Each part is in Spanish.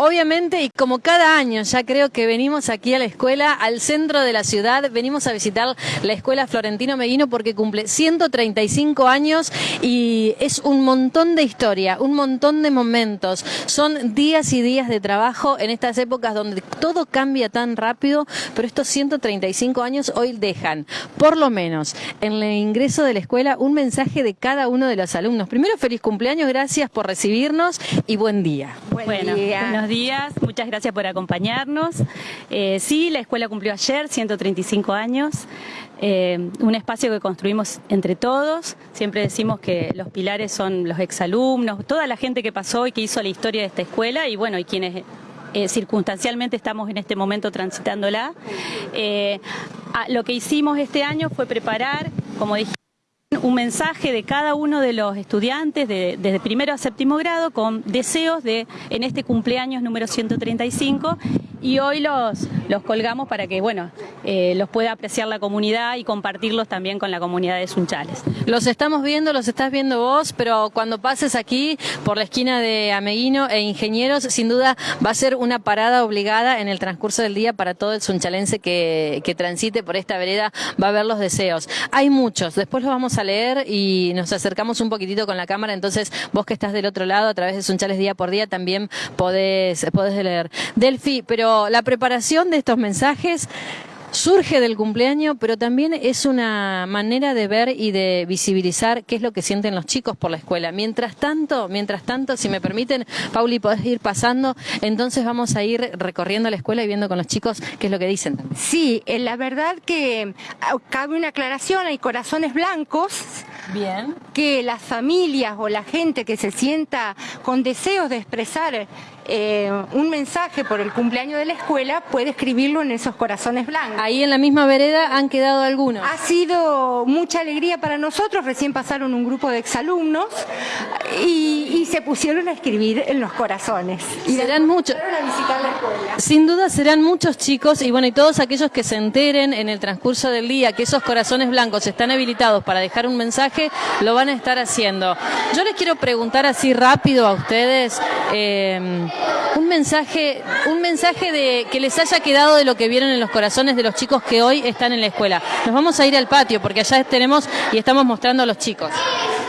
Obviamente, y como cada año, ya creo que venimos aquí a la escuela, al centro de la ciudad, venimos a visitar la escuela Florentino Meguino porque cumple 135 años y es un montón de historia, un montón de momentos. Son días y días de trabajo en estas épocas donde todo cambia tan rápido, pero estos 135 años hoy dejan, por lo menos, en el ingreso de la escuela, un mensaje de cada uno de los alumnos. Primero, feliz cumpleaños, gracias por recibirnos y buen día. Buen día días, muchas gracias por acompañarnos. Eh, sí, la escuela cumplió ayer 135 años, eh, un espacio que construimos entre todos. Siempre decimos que los pilares son los exalumnos, toda la gente que pasó y que hizo la historia de esta escuela y bueno, y quienes eh, circunstancialmente estamos en este momento transitándola. lo que hicimos este año fue preparar, como dije, un mensaje de cada uno de los estudiantes desde primero a séptimo grado con deseos de en este cumpleaños número 135 y hoy los, los colgamos para que bueno eh, los pueda apreciar la comunidad y compartirlos también con la comunidad de Sunchales. Los estamos viendo, los estás viendo vos, pero cuando pases aquí por la esquina de Ameguino e Ingenieros, sin duda va a ser una parada obligada en el transcurso del día para todo el sunchalense que, que transite por esta vereda, va a ver los deseos. Hay muchos, después los vamos a leer y nos acercamos un poquitito con la cámara, entonces vos que estás del otro lado a través de Sunchales día por día también podés, podés leer. Delfi, pero la preparación de estos mensajes surge del cumpleaños, pero también es una manera de ver y de visibilizar qué es lo que sienten los chicos por la escuela. Mientras tanto, mientras tanto, si me permiten, Pauli, podés ir pasando, entonces vamos a ir recorriendo la escuela y viendo con los chicos qué es lo que dicen. Sí, eh, la verdad que ah, cabe una aclaración, hay corazones blancos. Bien. Que las familias o la gente que se sienta con deseos de expresar eh, un mensaje por el cumpleaños de la escuela puede escribirlo en esos corazones blancos. Ahí en la misma vereda han quedado algunos. Ha sido mucha alegría para nosotros, recién pasaron un grupo de exalumnos y, se pusieron a escribir en los corazones. Y serán muchos. Sin duda serán muchos chicos y bueno, y todos aquellos que se enteren en el transcurso del día que esos corazones blancos están habilitados para dejar un mensaje, lo van a estar haciendo. Yo les quiero preguntar así rápido a ustedes, eh, un mensaje, un mensaje de que les haya quedado de lo que vieron en los corazones de los chicos que hoy están en la escuela. Nos vamos a ir al patio porque allá tenemos y estamos mostrando a los chicos.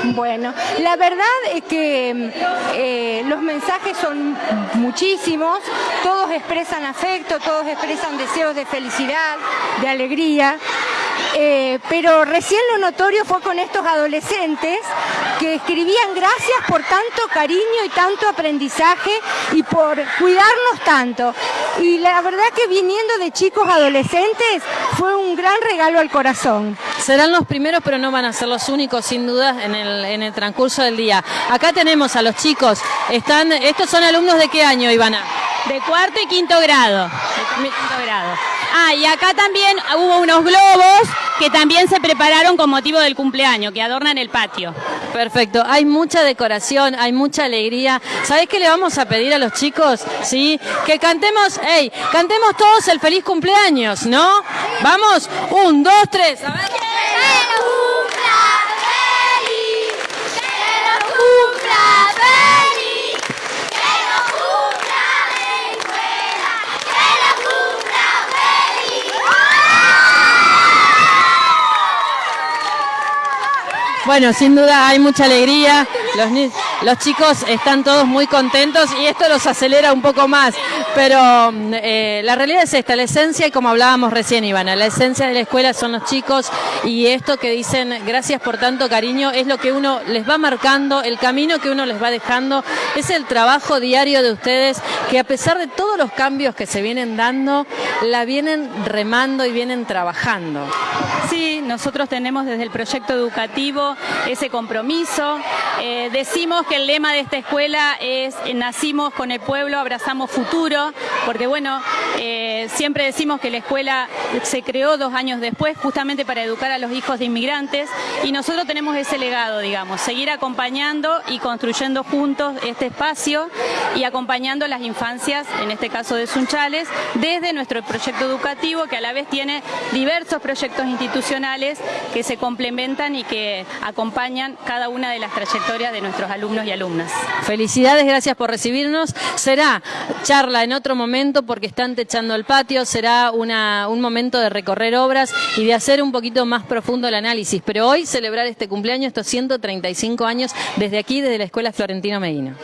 Bueno, la verdad es que eh, los mensajes son muchísimos, todos expresan afecto, todos expresan deseos de felicidad, de alegría. Eh, pero recién lo notorio fue con estos adolescentes que escribían gracias por tanto cariño y tanto aprendizaje y por cuidarnos tanto. Y la verdad que viniendo de chicos adolescentes fue un gran regalo al corazón. Serán los primeros, pero no van a ser los únicos, sin duda, en el, en el transcurso del día. Acá tenemos a los chicos. Están, ¿Estos son alumnos de qué año, Ivana? De cuarto y quinto grado. De quinto grado. Ah, y acá también hubo unos globos que también se prepararon con motivo del cumpleaños, que adornan el patio. Perfecto, hay mucha decoración, hay mucha alegría. ¿Sabés qué le vamos a pedir a los chicos? Sí, que cantemos, hey, cantemos todos el feliz cumpleaños, ¿no? Vamos, un, dos, tres. Bueno, sin duda hay mucha alegría, los, chicos están todos muy contentos y esto los acelera un poco más, pero mm, eh, la realidad es esta, la esencia, y como hablábamos recién Ivana, la esencia de la escuela son los chicos y esto que dicen gracias por tanto cariño es lo que uno les va marcando, el camino que uno les va dejando, es el trabajo diario de ustedes que a pesar de todos los cambios que se vienen dando, la vienen remando y vienen trabajando. Sí, nosotros tenemos desde el proyecto educativo ese compromiso. Eh, decimos que el lema de esta escuela es nacimos con el pueblo, abrazamos futuro, porque bueno, eh, siempre decimos que la escuela se creó dos años después justamente para educar a los hijos de inmigrantes y nosotros tenemos ese legado, digamos, seguir acompañando y construyendo juntos este espacio y acompañando las infancias, en este caso de Sunchales, desde nuestro proyecto educativo que a la vez tiene diversos proyectos institucionales que se complementan y que acompañan cada una de las trayectorias de nuestros alumnos y alumnas. Felicidades, gracias por recibirnos. Será charla en otro momento porque están techando el patio, será una, un momento de recorrer obras y de hacer un poquito más profundo el análisis. Pero hoy celebrar este cumpleaños, estos 135 años, desde aquí, desde la Escuela Florentino Medina.